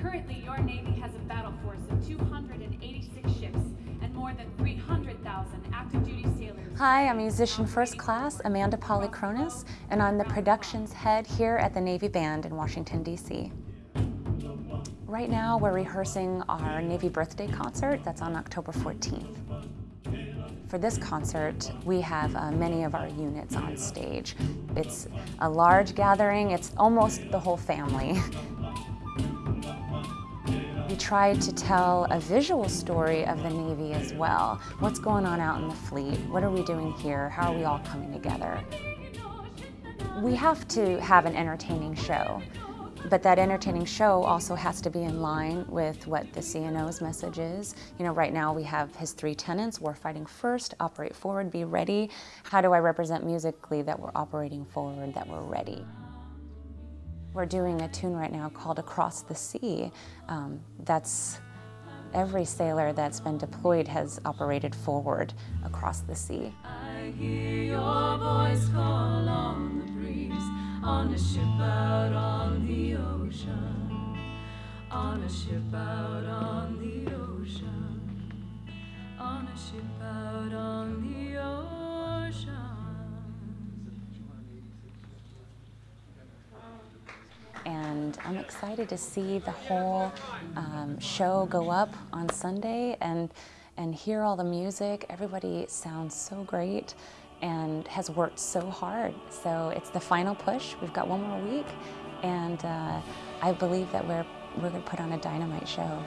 Currently, your Navy has a battle force of 286 ships and more than 300,000 active duty sailors. Hi, I'm musician first class Amanda Polychronis, and I'm the productions head here at the Navy Band in Washington, D.C. Right now, we're rehearsing our Navy birthday concert that's on October 14th. For this concert, we have uh, many of our units on stage. It's a large gathering, it's almost the whole family. We tried to tell a visual story of the Navy as well. What's going on out in the fleet? What are we doing here? How are we all coming together? We have to have an entertaining show, but that entertaining show also has to be in line with what the CNO's message is. You know, right now we have his three tenets, warfighting first, operate forward, be ready. How do I represent musically that we're operating forward, that we're ready? We're doing a tune right now called Across the Sea. Um, that's every sailor that's been deployed has operated forward across the sea. I hear your voice call on the breeze, on a ship out on the ocean, on a ship out on the ocean, on a ship I'm excited to see the whole um, show go up on Sunday and and hear all the music. Everybody sounds so great and has worked so hard. So it's the final push. We've got one more week, and uh, I believe that we're we're going to put on a dynamite show.